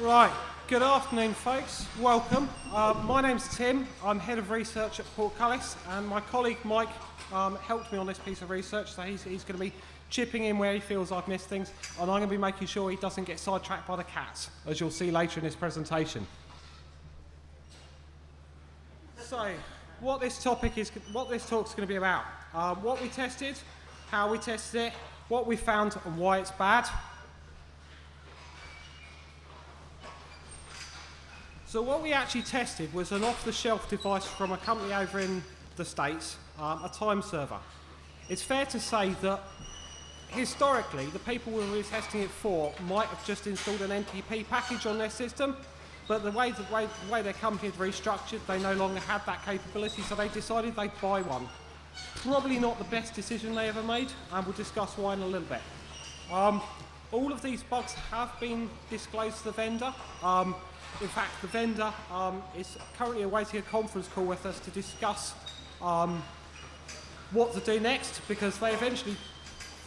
Right, good afternoon folks, welcome. Uh, my name's Tim, I'm Head of Research at Portcullis and my colleague Mike um, helped me on this piece of research so he's, he's going to be chipping in where he feels I've missed things and I'm going to be making sure he doesn't get sidetracked by the cats as you'll see later in this presentation. So, what this topic is, what this talk is going to be about. Um, what we tested, how we tested it, what we found and why it's bad, So what we actually tested was an off-the-shelf device from a company over in the States, um, a time server. It's fair to say that historically, the people we were testing it for might have just installed an NTP package on their system, but the way, the way, the way their company had restructured, they no longer had that capability, so they decided they'd buy one. Probably not the best decision they ever made, and we'll discuss why in a little bit. Um, all of these bugs have been disclosed to the vendor. Um, in fact, the vendor um, is currently awaiting a conference call with us to discuss um, what to do next because they eventually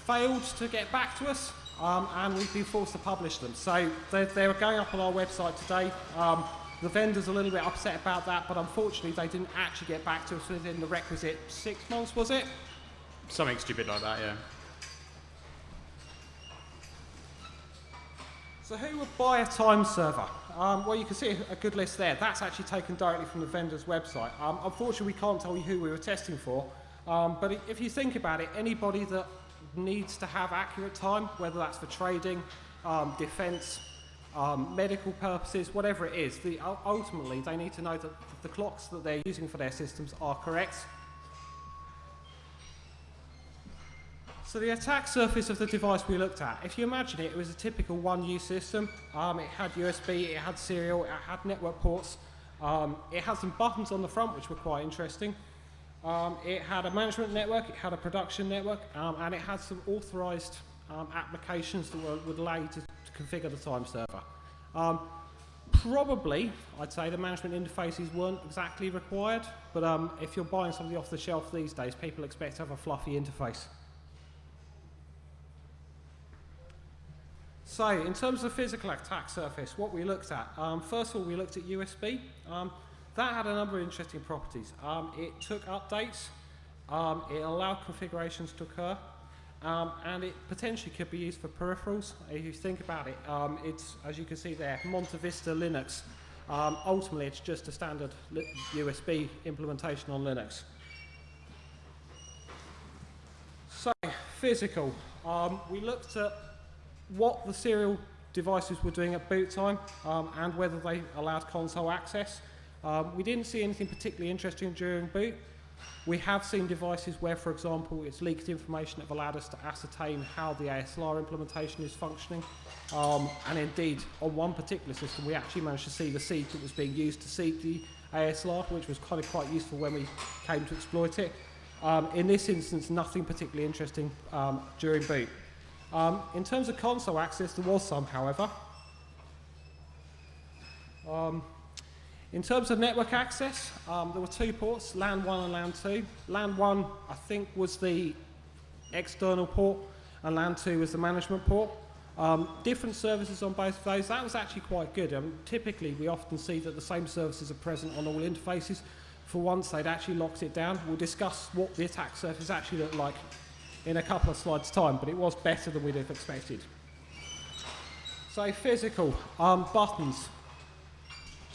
failed to get back to us um, and we've been forced to publish them. So they're, they're going up on our website today. Um, the vendor's a little bit upset about that, but unfortunately they didn't actually get back to us within the requisite six months, was it? Something stupid like that, yeah. So who would buy a time server? Um, well, you can see a good list there. That's actually taken directly from the vendor's website. Um, unfortunately, we can't tell you who we were testing for, um, but if you think about it, anybody that needs to have accurate time, whether that's for trading, um, defense, um, medical purposes, whatever it is, the, ultimately they need to know that the clocks that they're using for their systems are correct So the attack surface of the device we looked at, if you imagine it, it was a typical 1U system. Um, it had USB, it had serial, it had network ports. Um, it had some buttons on the front which were quite interesting. Um, it had a management network, it had a production network, um, and it had some authorized um, applications that were, would allow you to, to configure the time server. Um, probably, I'd say the management interfaces weren't exactly required, but if you're buying something off the shelf these days, people expect to have a fluffy interface. So, in terms of physical attack surface, what we looked at, um, first of all, we looked at USB. Um, that had a number of interesting properties. Um, it took updates, um, it allowed configurations to occur, um, and it potentially could be used for peripherals. If you think about it, um, it's, as you can see there, MontaVista Linux. ultimately, it's just a standard USB implementation on Linux. So, physical. we looked at what the serial devices were doing at boot time um, and whether they allowed console access. Um, we didn't see anything particularly interesting during boot. We have seen devices where, for example, it's leaked information that have allowed us to ascertain how the ASLR implementation is functioning. Um, and indeed, on one particular system, we actually managed to see the seed that was being used to seed the ASLR, which was kind of quite useful when we came to exploit it. Um, in this instance, nothing particularly interesting um, during boot. Um, in terms of console access, there was some, however. Um, in terms of network access, um, there were two ports, LAN 1 and LAN 2. LAN 1, I think, was the external port, and LAN 2 was the management port. Um, different services on both of those. That was actually quite good. Um, typically, we often see that the same services are present on all interfaces. For once, they'd actually locked it down. We'll discuss what the attack surface actually looked like in a couple of slides' time, but it was better than we'd have expected. So physical, um, buttons.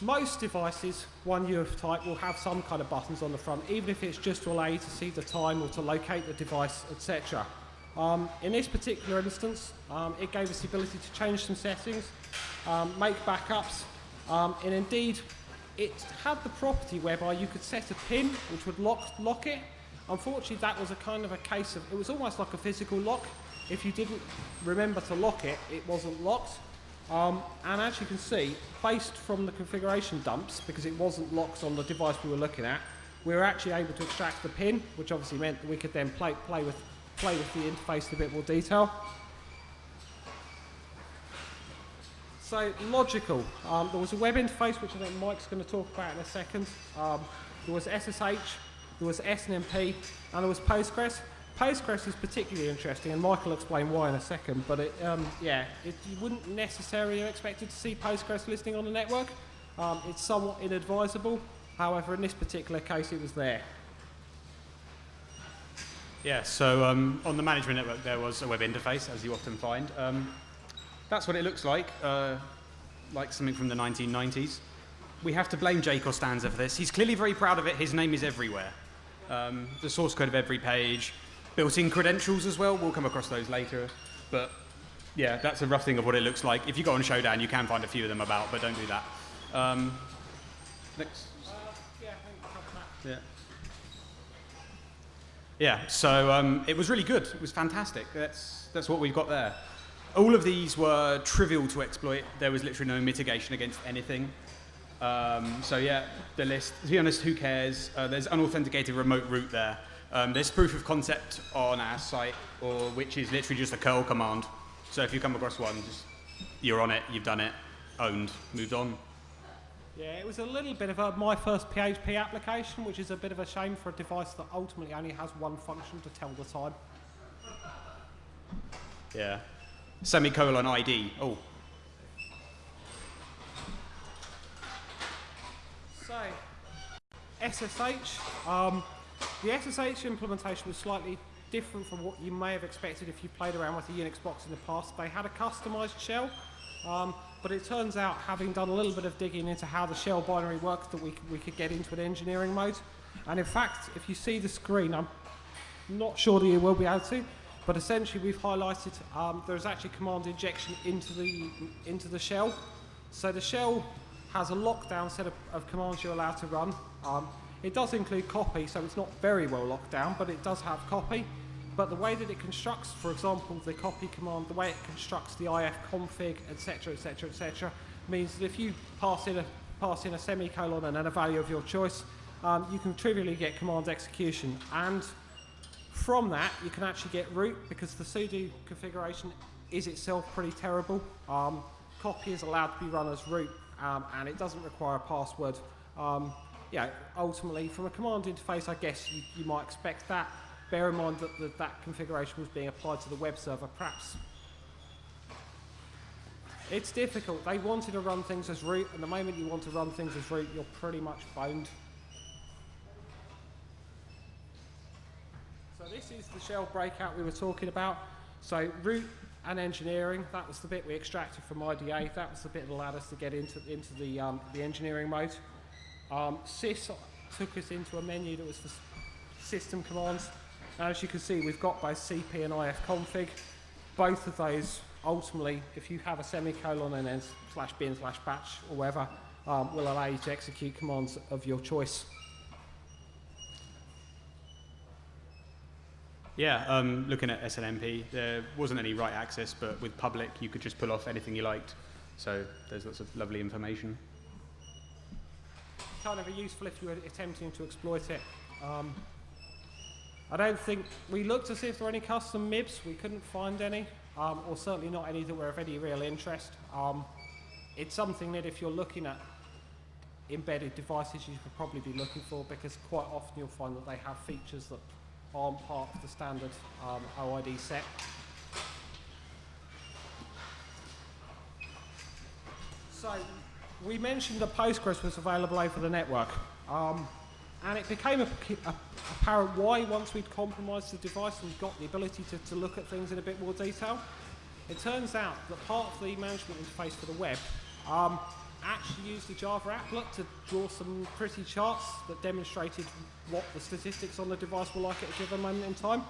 Most devices, 1U of type, will have some kind of buttons on the front, even if it's just to allow you to see the time or to locate the device, etc. Um, in this particular instance, um, it gave us the ability to change some settings, um, make backups, um, and indeed, it had the property whereby you could set a pin which would lock, lock it Unfortunately, that was a kind of a case of, it was almost like a physical lock. If you didn't remember to lock it, it wasn't locked. Um, and as you can see, based from the configuration dumps, because it wasn't locked on the device we were looking at, we were actually able to extract the pin, which obviously meant that we could then play, play, with, play with the interface in a bit more detail. So logical. Um, there was a web interface, which I think Mike's going to talk about in a second. Um, there was SSH, there was SNMP, and there was Postgres. Postgres is particularly interesting, and Michael will explain why in a second. But it, um, yeah, it, you wouldn't necessarily have expected to see Postgres listing on the network. Um, it's somewhat inadvisable. However, in this particular case, it was there. Yeah, so um, on the management network there was a web interface, as you often find. Um, that's what it looks like, uh, like something from the 1990s. We have to blame Jay Costanza for this. He's clearly very proud of it. His name is everywhere. Um, the source code of every page, built-in credentials as well. We'll come across those later. But yeah, that's a rough thing of what it looks like. If you go on Shodan, you can find a few of them about, but don't do that. Um, next. Yeah. Yeah, so um, it was really good. It was fantastic. That's, that's what we've got there. All of these were trivial to exploit. There was literally no mitigation against anything. Um, so yeah, the list, to be honest, who cares? Uh, there's unauthenticated remote root there. Um, there's proof of concept on our site, or which is literally just a curl command. So if you come across one, just, you're on it, you've done it, owned, moved on. Yeah, it was a little bit of a my first PHP application, which is a bit of a shame for a device that ultimately only has one function to tell the time. Yeah. Semicolon ID. Oh, So, SSH. Um, the SSH implementation was slightly different from what you may have expected if you played around with a Unix box in the past. They had a customized shell, um, but it turns out, having done a little bit of digging into how the shell binary works, that we, we could get into an engineering mode. And in fact, if you see the screen, I'm not sure that you will be able to, but essentially we've highlighted um, there's actually command injection into the, into the shell. So the shell has a lockdown set of, of commands you're allowed to run. Um, it does include copy, so it's not very well locked down, but it does have copy. But the way that it constructs, for example, the copy command, the way it constructs the if config, etc., etc., etc., means that if you pass in a pass in a semicolon and then a value of your choice, um, you can trivially get command execution. And from that, you can actually get root because the sudo configuration is itself pretty terrible. Um, copy is allowed to be run as root, um, and it doesn't require a password. Um, yeah, ultimately, from a command interface, I guess you, you might expect that. Bear in mind that, that that configuration was being applied to the web server, perhaps. It's difficult. They wanted to run things as root, and the moment you want to run things as root, you're pretty much boned. So this is the shell breakout we were talking about. So root and engineering, that was the bit we extracted from IDA. That was the bit that allowed us to get into, into the, um, the engineering mode. Um, sys took us into a menu that was for system commands. As you can see, we've got both CP and IF config. Both of those, ultimately, if you have a semicolon and then slash bin slash bash or whatever, um, will allow you to execute commands of your choice. Yeah, um, looking at SNMP, there wasn't any write access, but with public, you could just pull off anything you liked. So there's lots of lovely information. Kind of useful if you were attempting to exploit it. Um, I don't think we looked to see if there were any custom MIBs. We couldn't find any, um, or certainly not any that were of any real interest. Um, it's something that if you're looking at embedded devices, you should probably be looking for because quite often you'll find that they have features that aren't part of the standard um, OID set. So we mentioned that Postgres was available over the network. Um, and it became apparent why once we'd compromised the device and got the ability to, to look at things in a bit more detail. It turns out that part of the management interface for the web um, actually used the Java applet to draw some pretty charts that demonstrated what the statistics on the device were like at a given moment in time.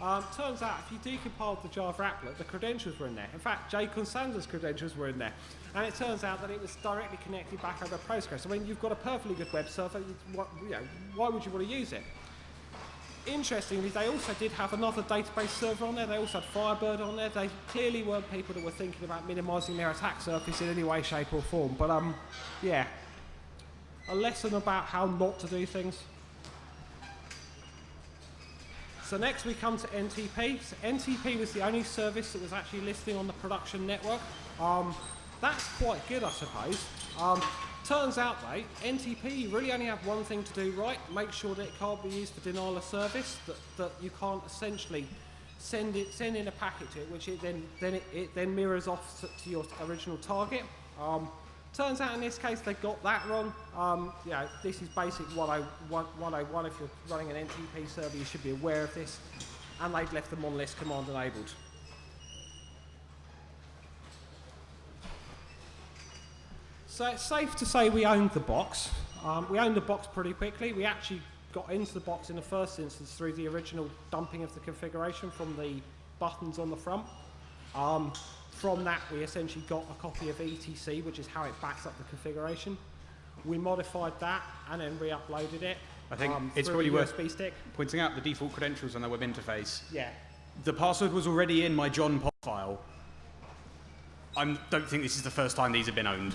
Um, turns out, if you decompiled the Java applet, the credentials were in there. In fact, Jay Constanza's credentials were in there. And it turns out that it was directly connected back over Postgres. I mean, you've got a perfectly good web server. What, you know, why would you want to use it? Interestingly, they also did have another database server on there. They also had Firebird on there. They clearly weren't people that were thinking about minimizing their attack surface in any way, shape, or form. But, um, yeah, a lesson about how not to do things. So next we come to NTP. So NTP was the only service that was actually listing on the production network. Um, that's quite good, I suppose. Um, Turns out though, NTP you really only have one thing to do right, make sure that it can't be used for denial of service, that, that you can't essentially send it send in a packet to it, which it then then it, it then mirrors off to, your original target. Um, turns out in this case they got that wrong. Um, you know, this is basic 101. If you're running an NTP server, you should be aware of this. And they've left the monlist command enabled. So it's safe to say we owned the box. Um, we owned the box pretty quickly. We actually got into the box in the first instance through the original dumping of the configuration from the buttons on the front. Um, from that, we essentially got a copy of ETC, which is how it backs up the configuration. We modified that and then re-uploaded it. I think um, it's probably worth stick. pointing out the default credentials on the web interface. Yeah. The password was already in my John pot file. I don't think this is the first time these have been owned.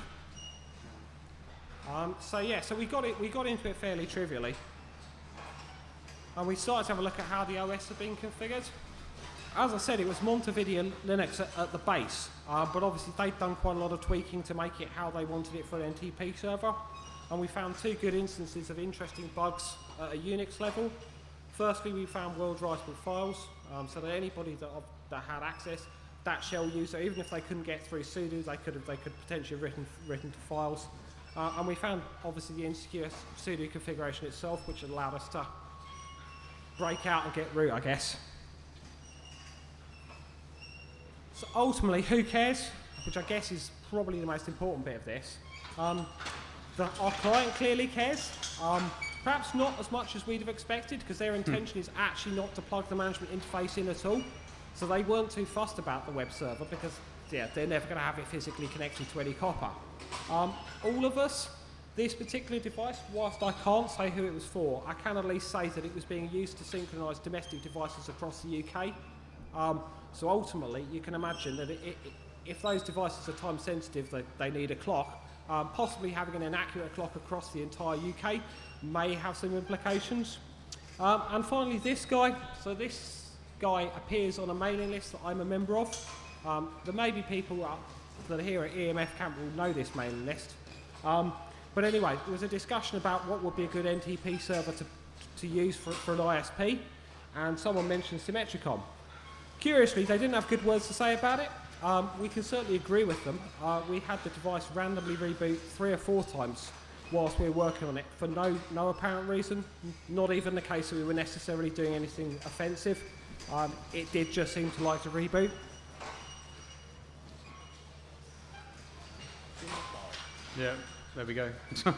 Um, so yeah, so we got it. We got into it fairly trivially, and we started to have a look at how the OS had been configured. As I said, it was MontaVista Linux at, at the base, uh, but obviously they'd done quite a lot of tweaking to make it how they wanted it for an NTP server. And we found two good instances of interesting bugs at a Unix level. Firstly, we found world writable files, um, so that anybody that, that had access, that shell user, even if they couldn't get through sudo, they could have they could potentially have written written to files. Uh, and we found obviously the insecure sudo configuration itself, which allowed us to break out and get root, I guess. So ultimately, who cares? Which I guess is probably the most important bit of this. Um, the, our client clearly cares. Um, perhaps not as much as we'd have expected, because their intention is actually not to plug the management interface in at all. So they weren't too fussed about the web server because yeah, they're never going to have it physically connected to any copper. Um, all of us, this particular device, whilst I can't say who it was for, I can at least say that it was being used to synchronise domestic devices across the UK. Um, so ultimately, you can imagine that it, it, if those devices are time sensitive, they, they need a clock. Um, possibly having an inaccurate clock across the entire UK may have some implications. Um, and finally, this guy. So this guy appears on a mailing list that I'm a member of. Um, there may be people that are here at EMF Camp will know this mailing list. Um, but anyway, there was a discussion about what would be a good NTP server to, to use for, for an ISP, and someone mentioned Symmetricom. Curiously, they didn't have good words to say about it. Um, we can certainly agree with them. Uh, we had the device randomly reboot three or four times whilst we were working on it for no, no apparent reason, not even the case that we were necessarily doing anything offensive. Um, it did just seem to like to reboot. Yeah, there we go.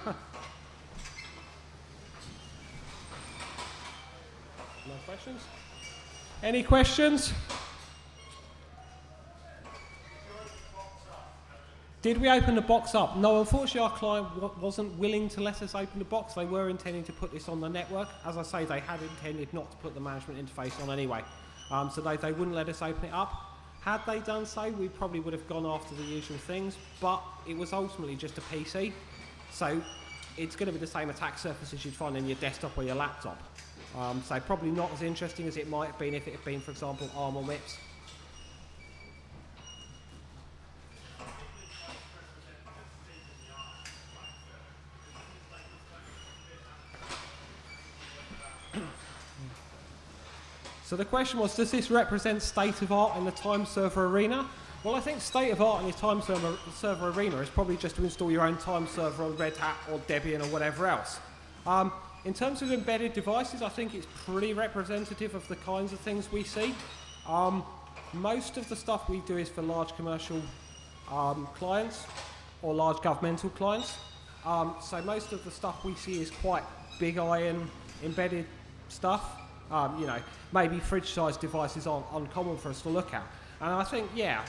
No questions? Any questions? Did we open the box up? No, unfortunately our client wasn't willing to let us open the box. They were intending to put this on the network. As I say, they had intended not to put the management interface on anyway. Um, so they, they wouldn't let us open it up. Had they done so, we probably would have gone after the usual things, but it was ultimately just a PC. So it's going to be the same attack surface as you'd find in your desktop or your laptop. Um, so probably not as interesting as it might have been if it had been, for example, ARM or MIPS. So the question was, does this represent state of art in the time server arena? Well, I think state of art in your time server, server arena is probably just to install your own time server on Red Hat or Debian or whatever else. Um, in terms of embedded devices, I think it's pretty representative of the kinds of things we see. Um, most of the stuff we do is for large commercial um, clients or large governmental clients. Um, so most of the stuff we see is quite big iron embedded stuff. Um, you know, maybe fridge-sized devices aren't uncommon for us to look at. And I think, yeah,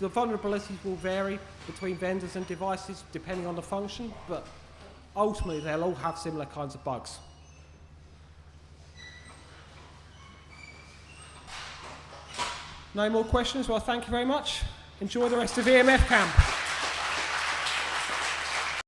the vulnerabilities will vary between vendors and devices depending on the function, but ultimately they'll all have similar kinds of bugs. No more questions? Well, thank you very much. Enjoy the rest of EMF camp.